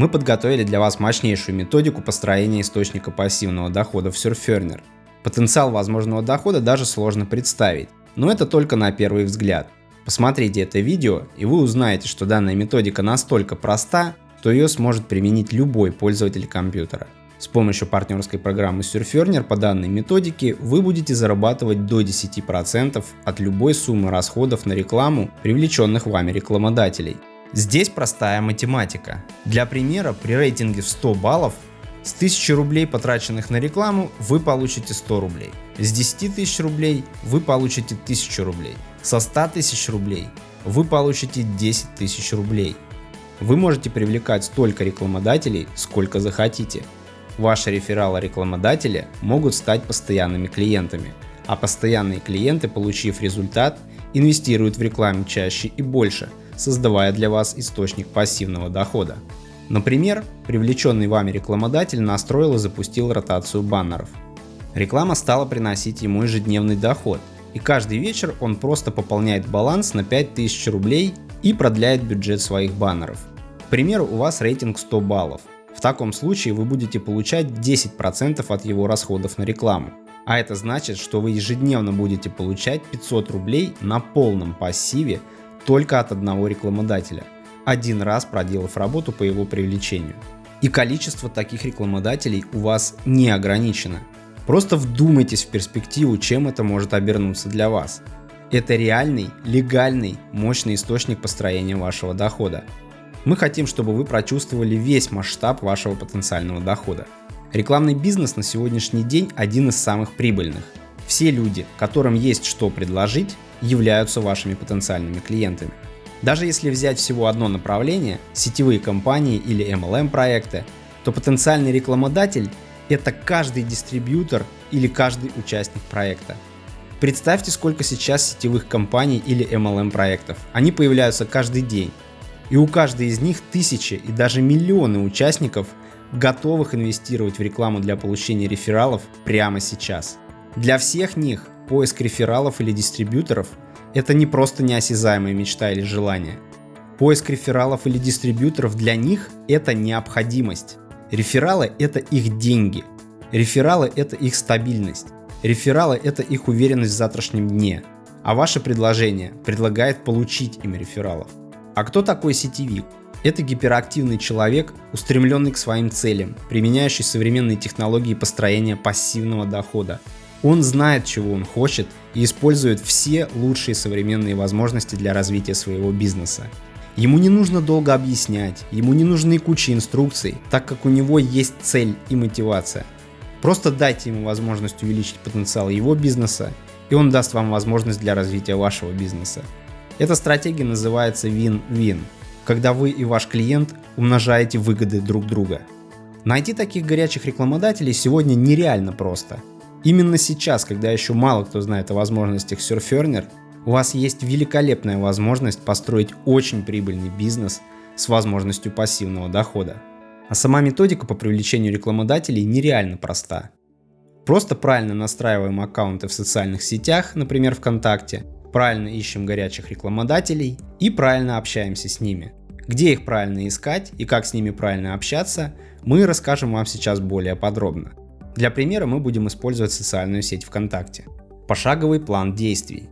Мы подготовили для вас мощнейшую методику построения источника пассивного дохода в Surferner. Потенциал возможного дохода даже сложно представить, но это только на первый взгляд. Посмотрите это видео и вы узнаете, что данная методика настолько проста, что ее сможет применить любой пользователь компьютера. С помощью партнерской программы Surferner по данной методике вы будете зарабатывать до 10% от любой суммы расходов на рекламу привлеченных вами рекламодателей. Здесь простая математика. Для примера, при рейтинге в 100 баллов с 1000 рублей, потраченных на рекламу, вы получите 100 рублей. С 10 тысяч рублей вы получите 1000 рублей. Со 100 тысяч рублей вы получите 10 тысяч рублей. Вы можете привлекать столько рекламодателей, сколько захотите. Ваши рефералы рекламодателя могут стать постоянными клиентами, а постоянные клиенты, получив результат, инвестируют в рекламу чаще и больше, создавая для вас источник пассивного дохода. Например, привлеченный вами рекламодатель настроил и запустил ротацию баннеров. Реклама стала приносить ему ежедневный доход, и каждый вечер он просто пополняет баланс на 5000 рублей и продляет бюджет своих баннеров. К примеру, у вас рейтинг 100 баллов. В таком случае вы будете получать 10% от его расходов на рекламу. А это значит, что вы ежедневно будете получать 500 рублей на полном пассиве только от одного рекламодателя, один раз проделав работу по его привлечению. И количество таких рекламодателей у вас не ограничено. Просто вдумайтесь в перспективу, чем это может обернуться для вас. Это реальный, легальный, мощный источник построения вашего дохода. Мы хотим, чтобы вы прочувствовали весь масштаб вашего потенциального дохода. Рекламный бизнес на сегодняшний день один из самых прибыльных. Все люди, которым есть что предложить, являются вашими потенциальными клиентами. Даже если взять всего одно направление, сетевые компании или MLM проекты, то потенциальный рекламодатель – это каждый дистрибьютор или каждый участник проекта. Представьте, сколько сейчас сетевых компаний или MLM проектов. Они появляются каждый день. И у каждой из них тысячи и даже миллионы участников, готовых инвестировать в рекламу для получения рефералов прямо сейчас. Для всех них поиск рефералов или дистрибьюторов – это не просто неосязаемая мечта или желание. Поиск рефералов или дистрибьюторов для них – это необходимость. Рефералы – это их деньги. Рефералы – это их стабильность. Рефералы – это их уверенность в завтрашнем дне. А ваше предложение предлагает получить им рефералов. А кто такой сетевик? Это гиперактивный человек, устремленный к своим целям, применяющий современные технологии построения пассивного дохода. Он знает, чего он хочет и использует все лучшие современные возможности для развития своего бизнеса. Ему не нужно долго объяснять, ему не нужны куча инструкций, так как у него есть цель и мотивация. Просто дайте ему возможность увеличить потенциал его бизнеса, и он даст вам возможность для развития вашего бизнеса. Эта стратегия называется win-win, когда вы и ваш клиент умножаете выгоды друг друга. Найти таких горячих рекламодателей сегодня нереально просто. Именно сейчас, когда еще мало кто знает о возможностях Surferner, у вас есть великолепная возможность построить очень прибыльный бизнес с возможностью пассивного дохода. А сама методика по привлечению рекламодателей нереально проста. Просто правильно настраиваем аккаунты в социальных сетях, например ВКонтакте, правильно ищем горячих рекламодателей и правильно общаемся с ними. Где их правильно искать и как с ними правильно общаться, мы расскажем вам сейчас более подробно. Для примера мы будем использовать социальную сеть ВКонтакте. Пошаговый план действий.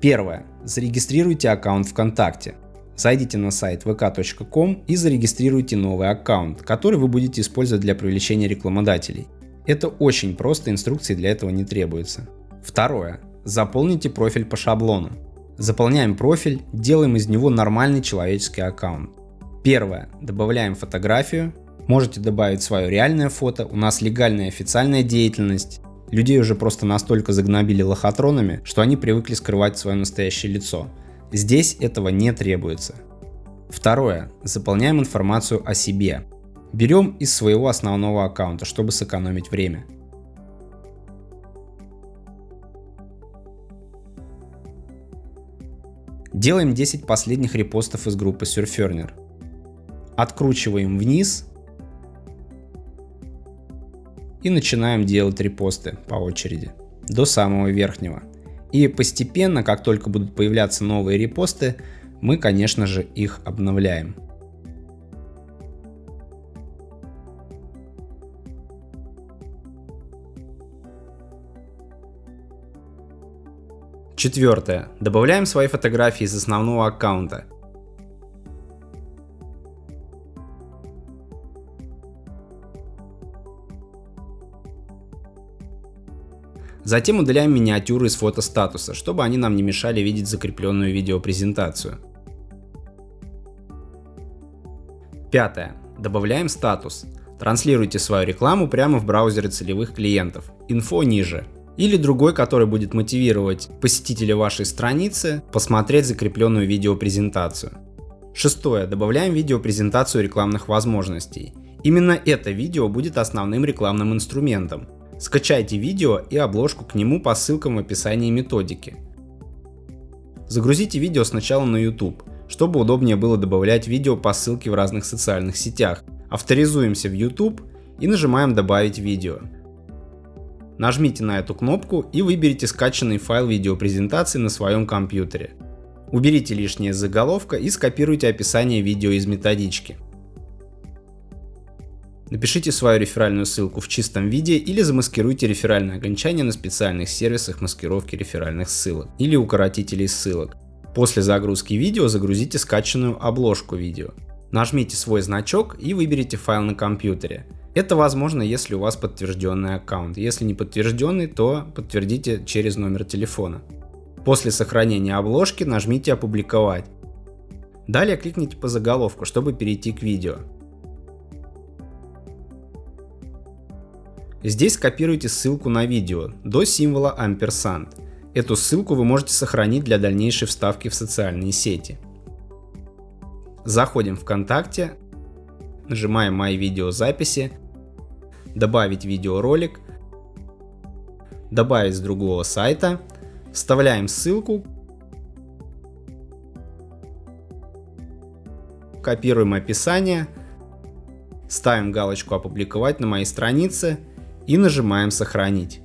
Первое. Зарегистрируйте аккаунт ВКонтакте. Зайдите на сайт vk.com и зарегистрируйте новый аккаунт, который вы будете использовать для привлечения рекламодателей. Это очень просто, инструкции для этого не требуется. Второе. Заполните профиль по шаблону. Заполняем профиль, делаем из него нормальный человеческий аккаунт. Первое. Добавляем фотографию. Можете добавить свое реальное фото, у нас легальная официальная деятельность. Людей уже просто настолько загнобили лохотронами, что они привыкли скрывать свое настоящее лицо. Здесь этого не требуется. Второе. Заполняем информацию о себе. Берем из своего основного аккаунта, чтобы сэкономить время. Делаем 10 последних репостов из группы Surferner. Откручиваем вниз и начинаем делать репосты по очереди до самого верхнего. И постепенно, как только будут появляться новые репосты, мы, конечно же, их обновляем. Четвертое. Добавляем свои фотографии из основного аккаунта. Затем удаляем миниатюры из фотостатуса, чтобы они нам не мешали видеть закрепленную видеопрезентацию. Пятое. Добавляем статус. Транслируйте свою рекламу прямо в браузере целевых клиентов. Инфо ниже или другой, который будет мотивировать посетителя вашей страницы посмотреть закрепленную видеопрезентацию. Шестое. Добавляем видеопрезентацию рекламных возможностей. Именно это видео будет основным рекламным инструментом. Скачайте видео и обложку к нему по ссылкам в описании методики. Загрузите видео сначала на YouTube, чтобы удобнее было добавлять видео по ссылке в разных социальных сетях. Авторизуемся в YouTube и нажимаем «Добавить видео». Нажмите на эту кнопку и выберите скачанный файл видеопрезентации на своем компьютере. Уберите лишнее заголовка и скопируйте описание видео из методички. Напишите свою реферальную ссылку в чистом виде или замаскируйте реферальное окончание на специальных сервисах маскировки реферальных ссылок или укоротителей ссылок. После загрузки видео загрузите скачанную обложку видео. Нажмите свой значок и выберите файл на компьютере. Это возможно, если у вас подтвержденный аккаунт. Если не подтвержденный, то подтвердите через номер телефона. После сохранения обложки нажмите «Опубликовать». Далее кликните по заголовку, чтобы перейти к видео. Здесь копируйте ссылку на видео до символа амперсант. Эту ссылку вы можете сохранить для дальнейшей вставки в социальные сети. Заходим в ВКонтакте, нажимаем «Мои видеозаписи», добавить видеоролик, добавить с другого сайта, вставляем ссылку, копируем описание, ставим галочку «Опубликовать на моей странице» и нажимаем «Сохранить».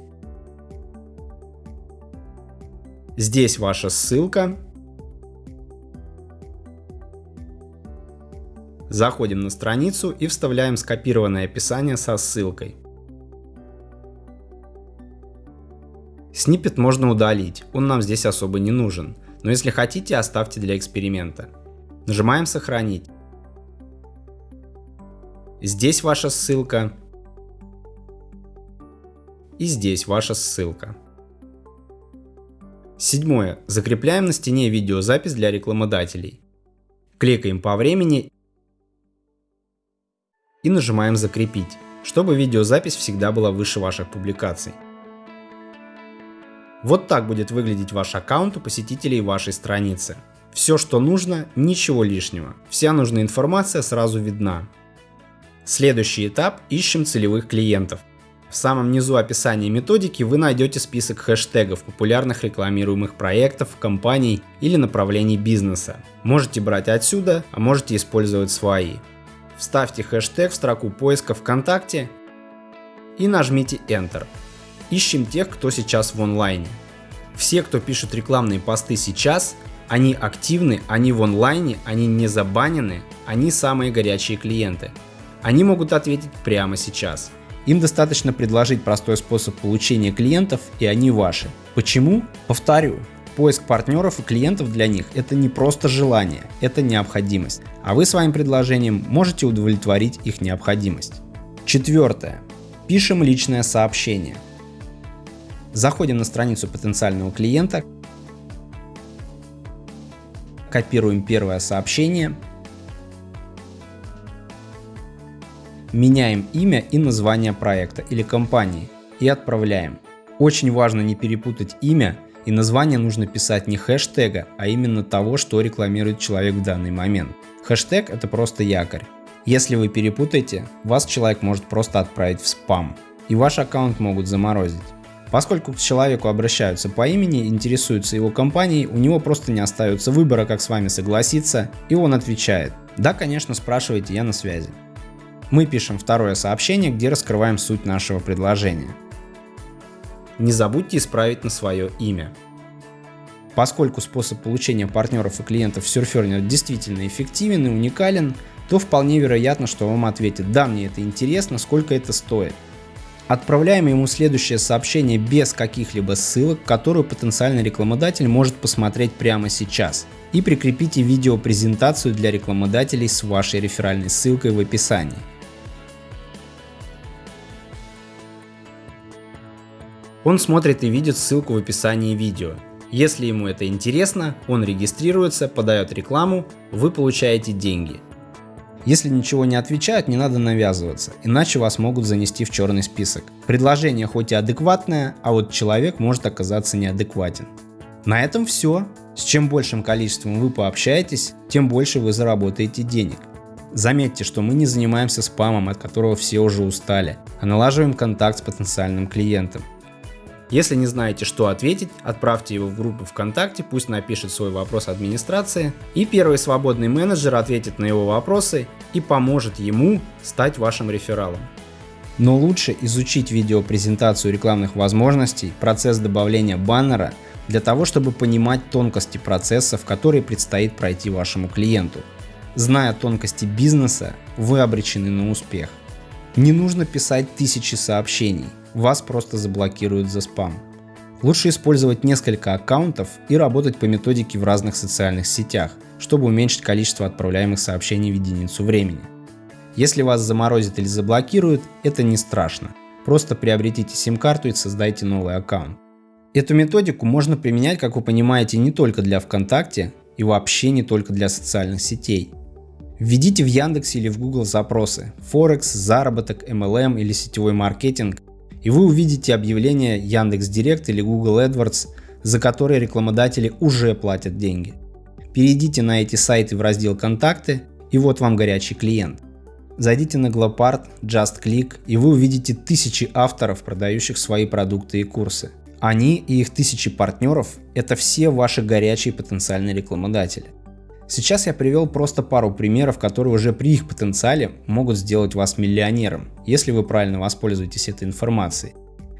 Здесь ваша ссылка. Заходим на страницу и вставляем скопированное описание со ссылкой. Сниппет можно удалить, он нам здесь особо не нужен, но если хотите, оставьте для эксперимента. Нажимаем «Сохранить». Здесь ваша ссылка. И здесь ваша ссылка. Седьмое. Закрепляем на стене видеозапись для рекламодателей. Кликаем по времени и нажимаем «Закрепить», чтобы видеозапись всегда была выше ваших публикаций. Вот так будет выглядеть ваш аккаунт у посетителей вашей страницы. Все, что нужно, ничего лишнего. Вся нужная информация сразу видна. Следующий этап – ищем целевых клиентов. В самом низу описания методики вы найдете список хэштегов популярных рекламируемых проектов, компаний или направлений бизнеса. Можете брать отсюда, а можете использовать свои. Вставьте хэштег в строку поиска ВКонтакте и нажмите Enter. Ищем тех, кто сейчас в онлайне. Все, кто пишут рекламные посты сейчас, они активны, они в онлайне, они не забанены, они самые горячие клиенты. Они могут ответить прямо сейчас. Им достаточно предложить простой способ получения клиентов, и они ваши. Почему? Повторю, Поиск партнеров и клиентов для них – это не просто желание, это необходимость, а вы своим предложением можете удовлетворить их необходимость. Четвертое. Пишем личное сообщение. Заходим на страницу потенциального клиента, копируем первое сообщение, меняем имя и название проекта или компании и отправляем. Очень важно не перепутать имя и название нужно писать не хэштега, а именно того, что рекламирует человек в данный момент. Хэштег это просто якорь. Если вы перепутаете, вас человек может просто отправить в спам, и ваш аккаунт могут заморозить. Поскольку к человеку обращаются по имени, интересуются его компанией, у него просто не остается выбора, как с вами согласиться, и он отвечает «Да, конечно, спрашивайте, я на связи». Мы пишем второе сообщение, где раскрываем суть нашего предложения. Не забудьте исправить на свое имя. Поскольку способ получения партнеров и клиентов в Surferner действительно эффективен и уникален, то вполне вероятно, что вам ответит «Да, мне это интересно, сколько это стоит». Отправляем ему следующее сообщение без каких-либо ссылок, которую потенциальный рекламодатель может посмотреть прямо сейчас. И прикрепите видеопрезентацию для рекламодателей с вашей реферальной ссылкой в описании. Он смотрит и видит ссылку в описании видео. Если ему это интересно, он регистрируется, подает рекламу, вы получаете деньги – если ничего не отвечают, не надо навязываться, иначе вас могут занести в черный список. Предложение хоть и адекватное, а вот человек может оказаться неадекватен. На этом все. С чем большим количеством вы пообщаетесь, тем больше вы заработаете денег. Заметьте, что мы не занимаемся спамом, от которого все уже устали, а налаживаем контакт с потенциальным клиентом. Если не знаете, что ответить, отправьте его в группу ВКонтакте, пусть напишет свой вопрос администрации, и первый свободный менеджер ответит на его вопросы и поможет ему стать вашим рефералом. Но лучше изучить видеопрезентацию рекламных возможностей, процесс добавления баннера, для того, чтобы понимать тонкости процесса, в который предстоит пройти вашему клиенту. Зная тонкости бизнеса, вы обречены на успех. Не нужно писать тысячи сообщений, вас просто заблокируют за спам. Лучше использовать несколько аккаунтов и работать по методике в разных социальных сетях, чтобы уменьшить количество отправляемых сообщений в единицу времени. Если вас заморозят или заблокируют, это не страшно. Просто приобретите сим-карту и создайте новый аккаунт. Эту методику можно применять, как вы понимаете, не только для ВКонтакте и вообще не только для социальных сетей. Введите в Яндексе или в Google запросы Форекс, заработок, MLM или сетевой маркетинг и вы увидите объявление Яндекс Директ или Google AdWords, за которые рекламодатели уже платят деньги. Перейдите на эти сайты в раздел «Контакты» и вот вам горячий клиент. Зайдите на Glopart, JustClick и вы увидите тысячи авторов, продающих свои продукты и курсы. Они и их тысячи партнеров – это все ваши горячие потенциальные рекламодатели. Сейчас я привел просто пару примеров, которые уже при их потенциале могут сделать вас миллионером, если вы правильно воспользуетесь этой информацией.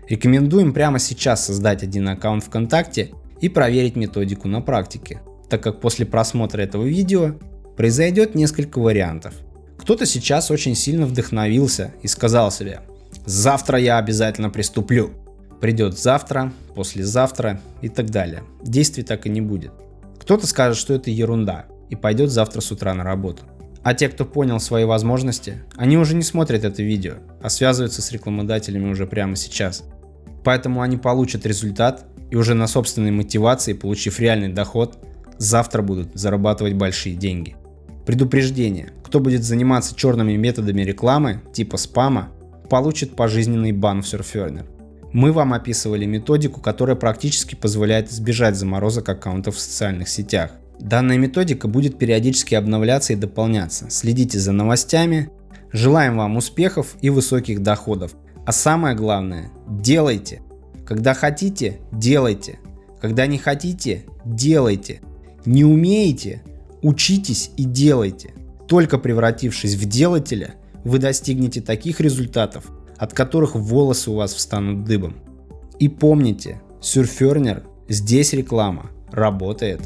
Рекомендуем прямо сейчас создать один аккаунт ВКонтакте и проверить методику на практике, так как после просмотра этого видео произойдет несколько вариантов. Кто-то сейчас очень сильно вдохновился и сказал себе «Завтра я обязательно приступлю». Придет завтра, послезавтра и так далее. Действий так и не будет. Кто-то скажет, что это ерунда, и пойдет завтра с утра на работу. А те, кто понял свои возможности, они уже не смотрят это видео, а связываются с рекламодателями уже прямо сейчас. Поэтому они получат результат и уже на собственной мотивации, получив реальный доход, завтра будут зарабатывать большие деньги. Предупреждение. Кто будет заниматься черными методами рекламы, типа спама, получит пожизненный бан в Surferner. Мы вам описывали методику, которая практически позволяет избежать заморозок аккаунтов в социальных сетях. Данная методика будет периодически обновляться и дополняться. Следите за новостями. Желаем вам успехов и высоких доходов. А самое главное, делайте. Когда хотите, делайте. Когда не хотите, делайте. Не умеете, учитесь и делайте. Только превратившись в делателя, вы достигнете таких результатов, от которых волосы у вас встанут дыбом. И помните, Surferner, здесь реклама работает.